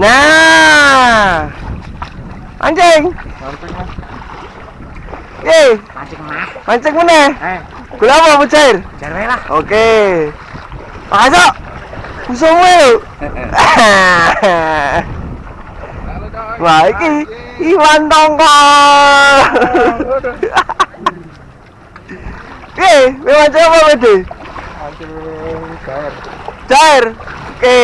Nah. Anjing. Eh, Mancing mah. mancing mana? Eh, Gula apa mucair? jarwe lah. Oke. Masuk. Musuhmu yuk. Wah, iki Iwan Tongkol. Eh, mancing apa Bede? Mancing cair. Cair. Oke.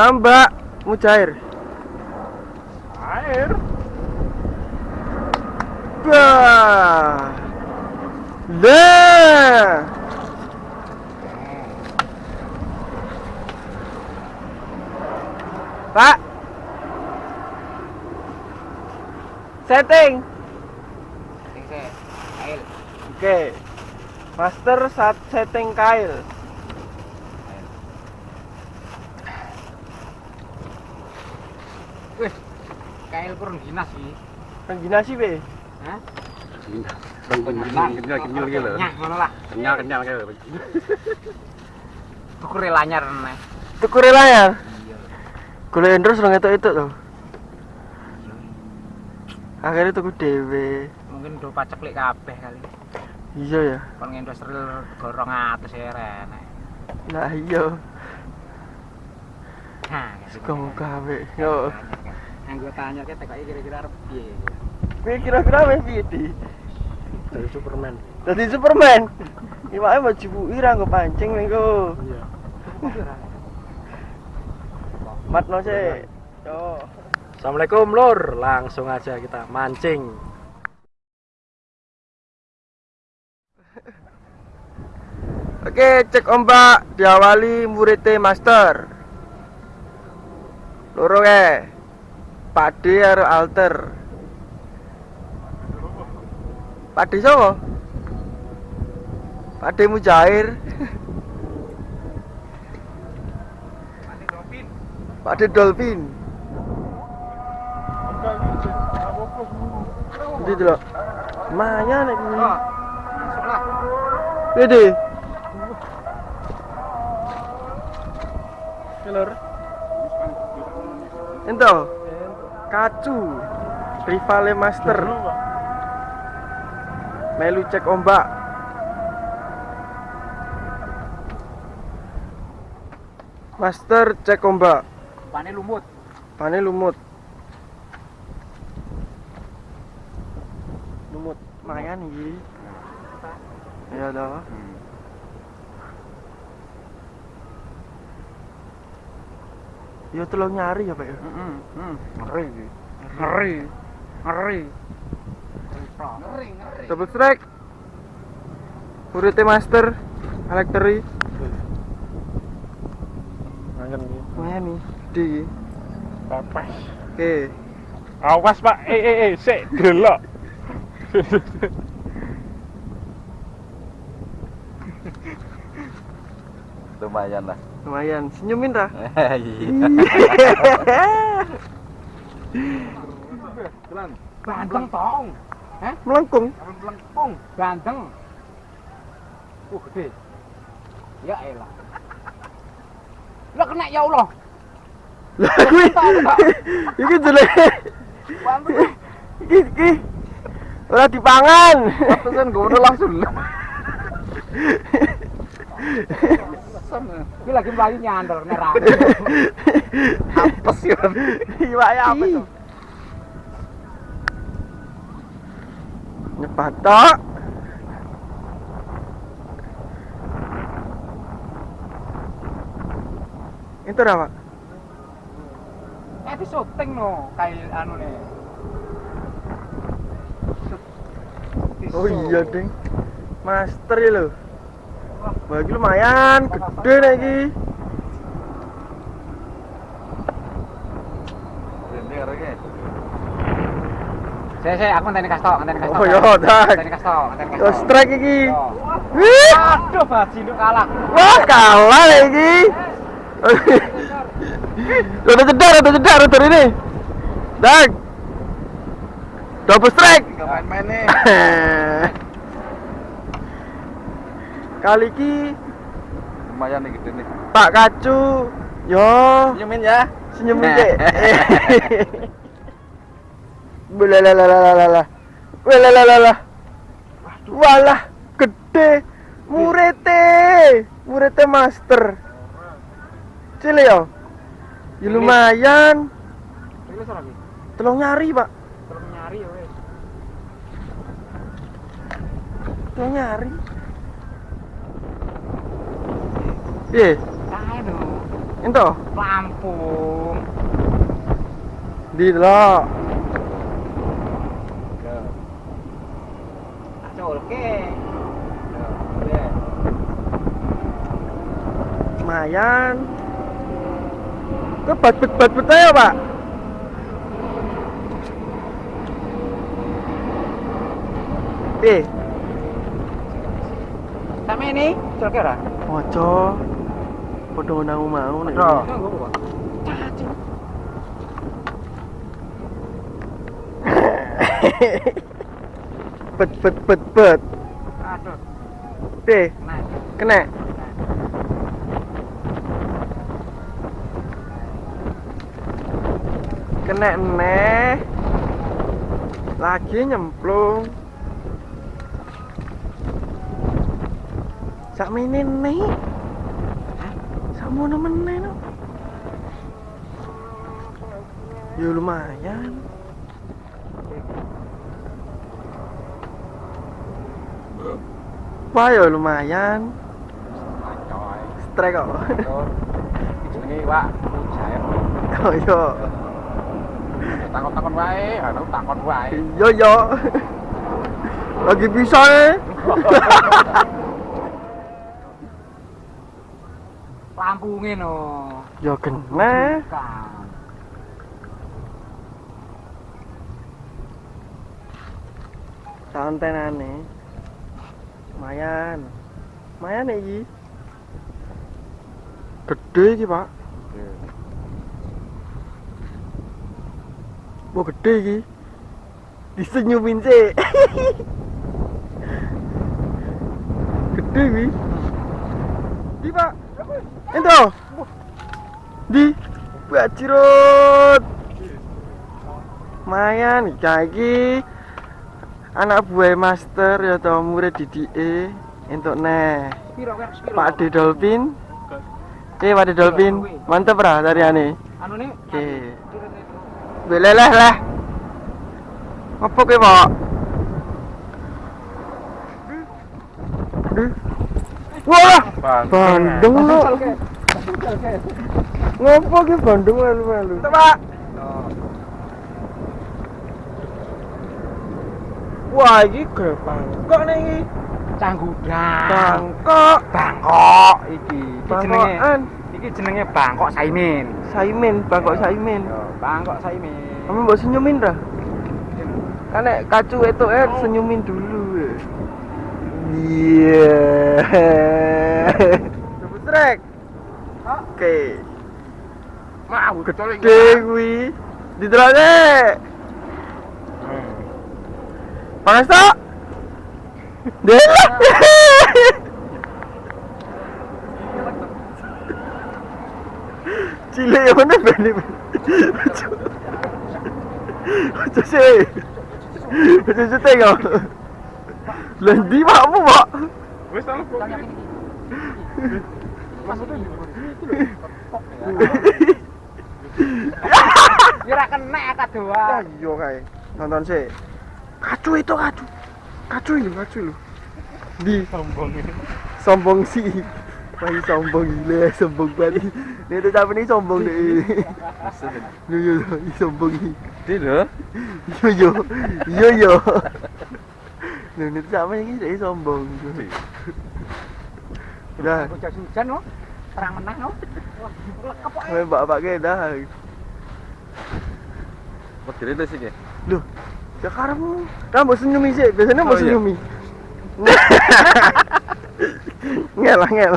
Tambah mujair. Air. Bah. Pak. Setting. Sing se. Air. Oke. Master saat setting kail. Kail kurang sih. Penggina sih be. Hah? kenyal kenyal kenyal gitu loh Nyak ngono lah. kenyal kenyal gitu Tuku relanyar nih. Tuku relayar. Gula endros dong itu itu tuh. Akhirnya tuku dewe. Mungkin do paceklik kabeh kali. Iya ya. Kon ngendos ril gorong atus ya rene. Nah iya. Nah, Suka mau gawe. Yo. Anggota anyar kita kok kira-kira arep piye? Kowe kira-kira wis piye di? dari Superman Dadi Superman. Iwake mau jibuki ra nggo pancing mengko. iya Matno sih. Assalamualaikum lur langsung aja kita mancing Oke, cek ombak diawali muridnya master. Loro ke. Pade karo alter. Pade sapa? Pade mujair. Pade dolphin. Ndi delok. Maya nek lah. Gede. Kelor. Ento. Kacu. Rivale Master. Melu cek ombak. Master cek ombak. Pane lumut. Pane lumut. Lumut. Mayan iki. Ya toh. Ya tolong nyari ya, Pak ya. Heeh. Heeh. Ngeri. Ngeri. Ngeri. Ngeri, ngeri. Double strike. Urute master elektri. makan nih Mayan nih. Di. papas Oke. awas pak eh eh eh sik delok lumayan lah Lumayan. Senyumin iya Bandeng tong. Hah? Melengkung. Melengkung. Bandeng. Uh, gede. Ya elah. Lah kena ya Allah. Lah kuwi. Iki jelek. Bantu. Iki iki. Ora dipangan. Pesan gue langsung. Ini lagi melayu nyandar nerang. Apes ya. Iwake apa tuh? Nyepat tok. Itu apa? Eh, di syuting no, kayak anu nih. Oh iya, Ding. Master ya lo. Wah, iki lumayan gede nih iki. Saya saya aku ngenteni kastok, ngenteni kastok. Oh iya, tak. Ngenteni kastok, ngenteni Yo kastok. strike iki. Yo. Wih, Aduh, bajinuk kalah. Wah, kalah nih iki. Udah cedar, udah cedar, udah ini. Dak. Double strike. main-main nih Kali iki lumayan nih gede nih. Pak Kacu. Yo, Senyumin ya. senyum dikit. Belalalalala. Belalalalala. Walah, gede. Murete. Murete master. Cile yo. Ya lumayan. Tolong nyari, Pak. Terus nyari ya wis. Tolong nyari. Piye? Kae. Ento, Lampung. di. Ya. Lumayan. Ke bat-bat-bat aja, Pak. Eh, Sampe ini, aculke ora? ojo. Padha nang mau nek. Padha. Bet bet bet bet. Aduh, Eh, nah. kena. Kena neh. Lagi nyemplung. Sak meneh nih. Meneh no. Ya lumayan. Wah ya lumayan. Strike kok. Jenenge Wak Mujair. Oh iya. Takon-takon wae, anu takon wae. Yo yo. Lagi bisa nih. No. Yo kena. Bukan. Santenane. Lumayan nih iki. Gede iki, Pak. Wah gede iki. Disenyumin sih. gede iki. Di, Pak. Ento. Di. Bajirut. Lumayan iki anak buah master ya tau murid DDE entuk neh piro? Pak De Dolphin Eh Pak De Dolphin mantep ra tariane Anu nih. Oke Beleleh lah Apa ke Pak Aduh. Wah Bandung lu Ngopo ki Bandung melu-melu Pak Wah iki gede bangkok nih iki Canggudang. Bangkok Bangkok iki. Iki jenenge Bangkokan iki jenenge Bangkok Saimin. Saimin, Bangkok Saimin Yo, Bangkok Saimin. Kamu mbok senyumin dah. Kan nek kacu itu eh senyumin dulu. Iya. Sebut trek. Oke. Mau getol iki. Dewi. Didelokne. Panas tak? Dela. Cilik mana bani? Macam sih. Macam tu tengok. Lendi makmu pak. Wis tak kok. Ya ora kena kadoan. Ayo kai. Nonton sih. Kacu itu kacu. Kacu itu kacu lu. Di Sombong ini. sombong sih. Wah, sombong gila, sombong banget. Ini tuh siapa nih sombong deh. Yo yo, yo, sombong nih. Di lho. Yo yo, yo yo. Ini tuh siapa nih deh sombong. Udah, Hujan-hujan no. Terang menang no. Wah, lekep main bapak kayak dah. Kok dirilis iki? Loh, ya karemu. Kan mau senyumi sih, biasanya mau Oh, iya. senyumi. ngel ngel.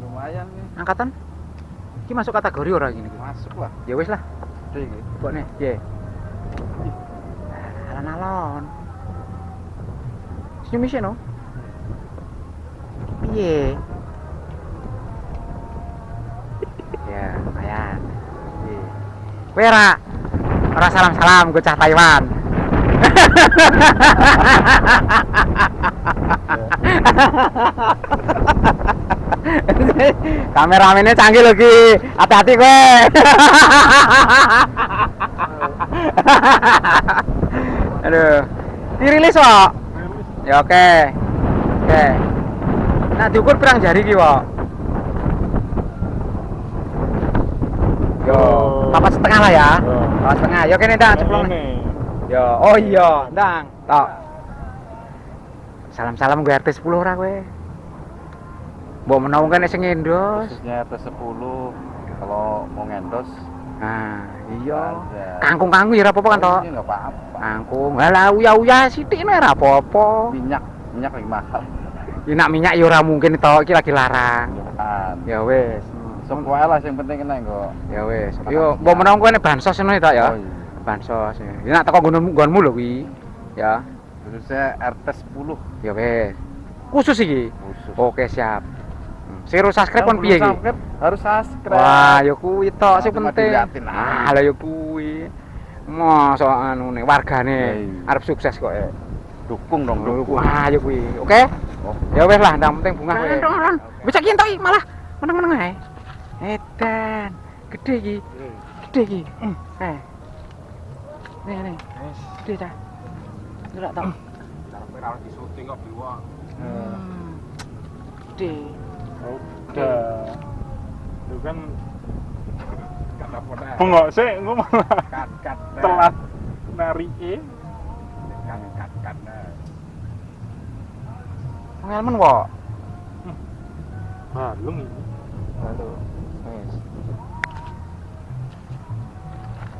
Lumayan nih. Angkatan? Iki masuk kategori ora gini? Masuk lah. Ya wis lah. Gede iki. Kok nih, ye. Alon-alon. Senyum isih no. Piye? Ya, lumayan. Piye. Kowe ora ora salam-salam gue cah Taiwan. Kameramennya canggih Ki. Hati-hati kowe. Aduh. Dirilis kok. Ya oke. Oke. Nah diukur pirang jari ki, Wak? Yo, papat setengah lah ya. Papat setengah. Yo kene ndang ceplong. Yo, oh iya, ndang. Tok. Salam-salam gue RT 10 ora kowe. Mbok menawa kene sing ngendos. Khususnya RT 10 kalau mau ngendos Nah, iya. Ada. Kangkung-kangkung ya apa-apa kan, Tok? Ini nggak apa-apa. Kangkung. Halah uya-uya sithik nek ora apa-apa. Minyak, minyak lagi mahal. Ya nak minyak ya ora mungkin to, iki lagi larang. Bukan. Ya wis. Semua lah yang penting kena kok. Ya wis. Yo mbok menawa kowe nek bansos ngono ya, Tok ya. Oh, iya. Bansos. ya. Ya nak teko nggonmu nggonmu lho kuwi. Ya. Khususnya RT 10 Ya wis. Khusus iki. khusus. Oke, siap. Hmm. Sing ru subscribe kon piye iki? harus subscribe. Wah, ya kuwi tok sing Cuma penting. Ah, lah ya kuwi. Mosok anu nih wargane Iya. arep sukses kok ya. dukung dong, dukung. Wah, ya kuwi. Oke. Ya wis lah, ndang penting bunga kowe. Ndang, Bisa ki entuk iki malah meneng-meneng ae. Edan, gede iki. Gede iki. Hmm, Eh. Nih, nih. Gede ta. Ora tau. Karepe ra di syuting kok biwa. Hmm. Gede. Udah. Itu kan bengok sih, gue malah Kat kat. telat narike. Kat kat kat. Pengalaman kok. Balung ini. Lalu. Wis.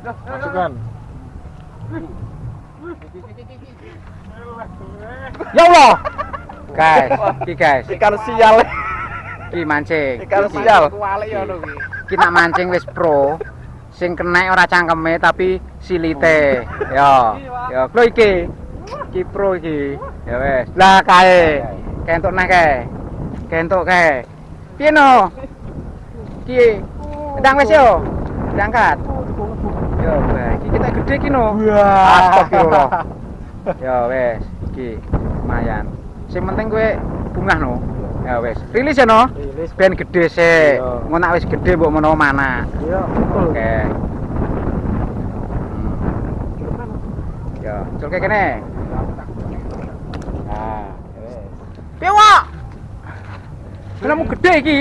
Masukkan. Ya Allah. Guys, iki guys, Ikan sial. Iki mancing. Iki. sial. Ki. Iki nak mancing wis pro. Sing kena ora cangkeme tapi silite. Ya. Ya, pro iki. Iki pro iki. Ya wis. Lah kae. Kentuk neh kae. Kentuk kae. Piye no? Iki. Ndang wis yo. Diangkat. Yo. Iki kita gede iki no. Astagfirullah. Ya wis, iki lumayan. Sing penting kowe bungah no. Ya wis. Rilis ya no. Rilis. Ben gede sik. Iya. Ngono nak wis gede mbok menawa mana. Iya, betul. Oke. Hmm. Ya, culke kene. Nah, wis. Piye, Wak? Gede iki?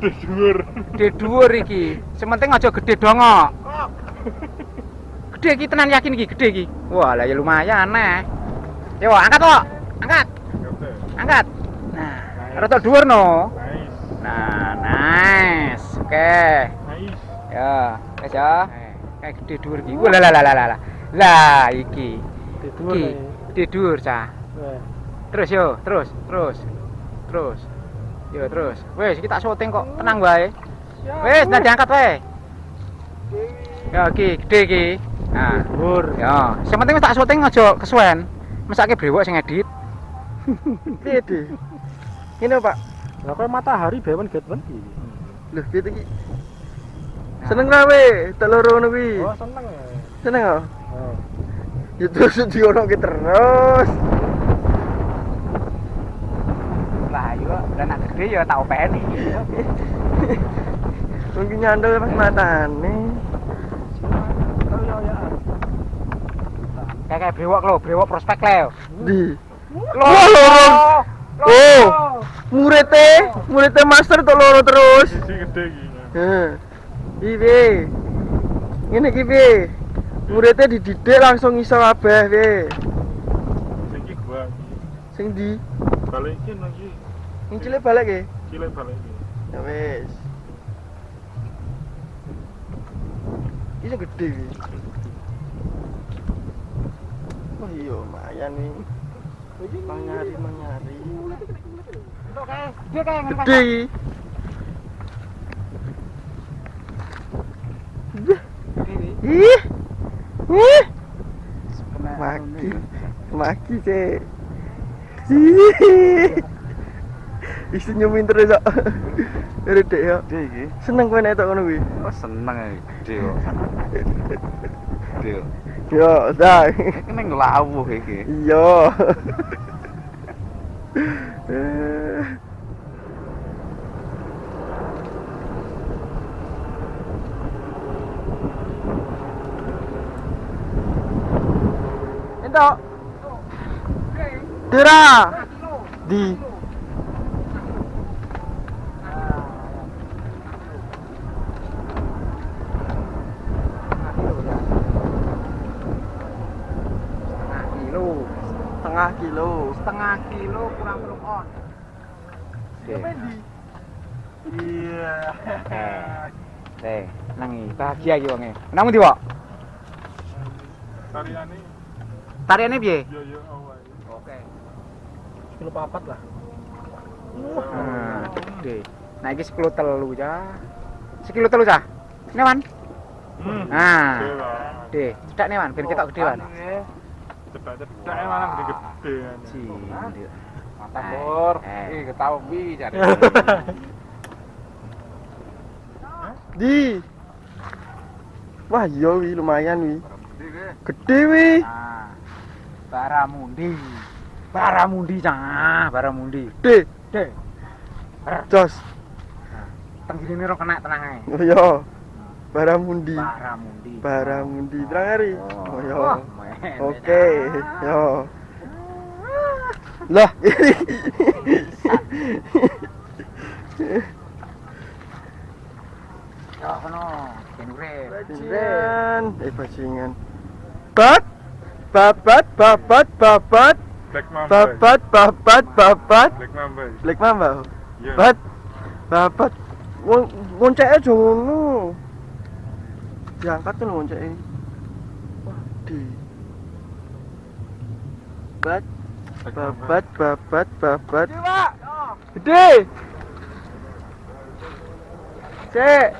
Dhuwur. Gede dhuwur iki. Sementing aja gede dongok. Gede iki tenan yakin iki gede iki. Wah, lah ya lumayan nah. Yo, angkat kok. Angkat. Angkat. Nah, rada dhuwur no. Nice. Nah, nice. Oke. Nice. Ya, wis ya. Kayak gede dhuwur iki. Wah, lah lah lah lah lah. Iki. Iki gede dhuwur cah. Wah. Terus yo, terus, terus. Terus. Yo, terus. Wes, iki tak syuting kok. Tenang wae. Wes, nah diangkat wae. Ya, iki gede iki. Nah, Tidur. ya. Sing penting tak syuting aja kesuwen. Mesake brewok sing edit. Piye, Di? Ini Pak. Lah kowe matahari bewen get wen iki. Loh, piye iki? Seneng ra we, telur ngono kuwi. Oh, seneng ya. Seneng kok. Oh. Ya terus dionoke terus. Lah, yo, lah nak gede ya tak openi. Mungkin nyandel pas matane. Kayak kayak brewok lho, brewok prospek lho. Di. Lho. Oh. Murete, murete master tok loro terus. Isi gede iki. Heh. Iki. Ngene iki piye? Muridnya dididik langsung iso kabeh piye? Sing iki gua iki. Sing di Balikin lagi. ngincile balik ke? Cilik balikin. Ya wis. Iso gede iki. Wah iya lumayan nih. Manyari manyari. Dia kayak Gede. Ih. Ih. Maki. Maki sih. Ih. Ih senyumin terus kok. Dari dek ya. Iki. Seneng kowe nek tok ngono kuwi. Oh seneng gede kok. Gede kok. Yo, dah. Iki ning lawuh iki. Iya. Entok. Dera. Di. Setengah kilo. Setengah kilo kurang telung on. Oke. Iya. Eh, nangi bahagia iki wonge. Nang ndi, Wak? Tariane Tariane piye? yo yo awal. Oke. Kilo papat lah. Nah, gede. Nah, iki sekilo telu ya. Sekilo telu cah. Newan. Hmm. Nah, gede. Cedak newan ben ketok gede wan. Cepat-cepat malah gede-gede kan. Cindi. Mantap, Lur. Eh. Ih, ketahui jare. Di. Wah, iya wi lumayan wi. Gede wi. Nah. Baramundi. Baramundi cah, Baramundi. Gede. Gede. Jos. Tenggine ro kena tenang ae. Oh iya. Baramundi. Baramundi. Baramundi. Terang hari. Oh iya. Wah, men. Oke, yo. Lah, Yo kono, ben urip. bajingan, eh bajingan. Bat, babat, babat, babat, Black Mamba. babat, babat, babat. Black Mamba. Black Mamba. Iya. Bat, babat. Wong ngonceke aja ngono. Diangkat tuh ngonceke. Wah, di. Bat, Mamba. babat, babat, babat. Gede. Cek.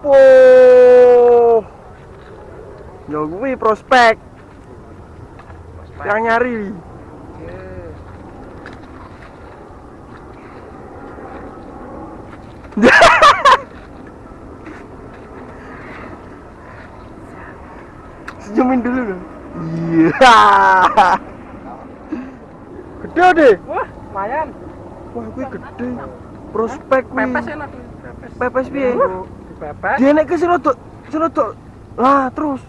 Poh. Ya kuwi prospek. Yang nyari. Senyumin dulu dong. Iya. Gede deh. Wah, lumayan. Wah, kuwi gede. Prospek kuwi. Pepes enak. Pepes. Pepes piye? Pepes. Dia naik ke Silotok. Silotok. Lah, terus.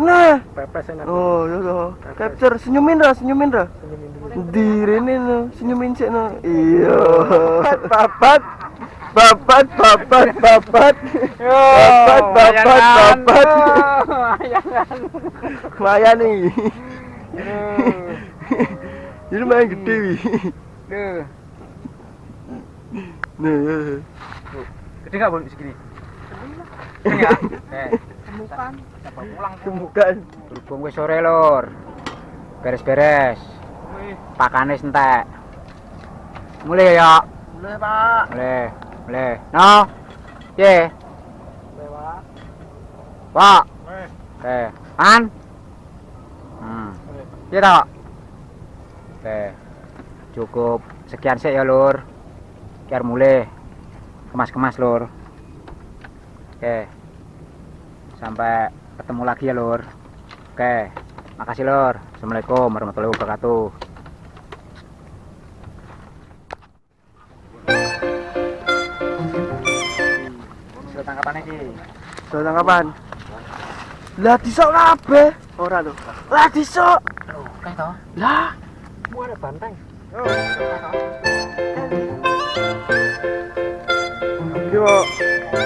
Nah. Pepes enak. Oh, ya toh. Capture senyumin ra, senyumin ra. Senyumin dulu. Di rene no, senyumin sik no. Iya. Babat. Babat, babat, babat. Babat, babat, babat. Lumayan nih. Ini lumayan gede wi. Duh, Nah, ya. gede enggak bon segini? Gede enggak? Eh, temukan. Coba pulang Temukan. Berhubung wis sore, Lur. Beres-beres. Pakane entek. Mulai ya. Boleh, Pak. Mulai. Mulai. No. Ye. Lewat. Pak. Weh. Oke. An. Hmm. Iya tak? Oke. Cukup sekian sih ya, Lur. Biar mulai kemas-kemas, Lur. Oke. Sampai ketemu lagi ya, Lur. Oke. Makasih, Lur. Assalamualaikum warahmatullahi wabarakatuh. Sudah tangkapan iki. Sudah tangkapan. Lah disok kabeh. Ora lho. Lah disok. Kayak toh? Lah. Mu ada banteng. Pak.